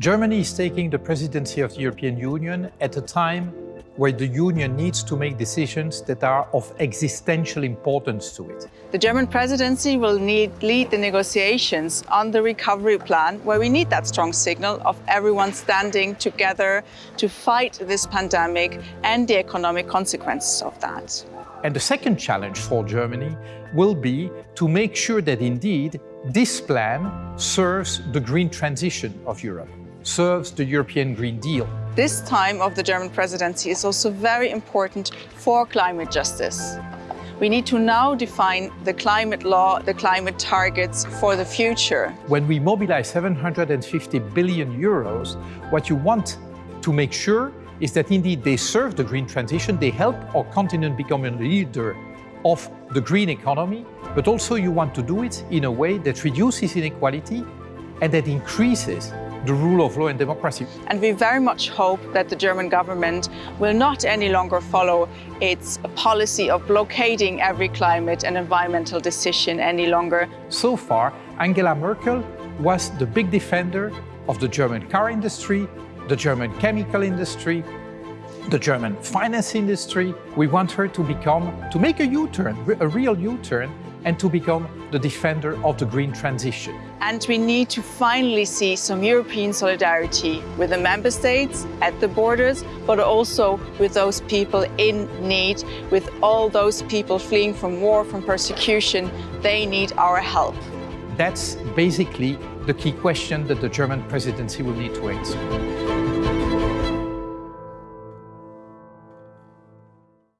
Germany is taking the presidency of the European Union at a time where the Union needs to make decisions that are of existential importance to it. The German presidency will need, lead the negotiations on the recovery plan, where we need that strong signal of everyone standing together to fight this pandemic and the economic consequences of that. And the second challenge for Germany will be to make sure that indeed this plan serves the green transition of Europe, serves the European Green Deal. This time of the German presidency is also very important for climate justice. We need to now define the climate law, the climate targets for the future. When we mobilize 750 billion euros, what you want to make sure is that indeed they serve the green transition, they help our continent become a leader of the green economy, but also you want to do it in a way that reduces inequality and that increases the rule of law and democracy. And we very much hope that the German government will not any longer follow its policy of blockading every climate and environmental decision any longer. So far, Angela Merkel was the big defender of the German car industry, the German chemical industry, the German finance industry. We want her to become, to make a U-turn, a real U-turn, and to become the defender of the green transition. And we need to finally see some European solidarity with the member states at the borders, but also with those people in need, with all those people fleeing from war, from persecution. They need our help. That's basically the key question that the German presidency will need to answer.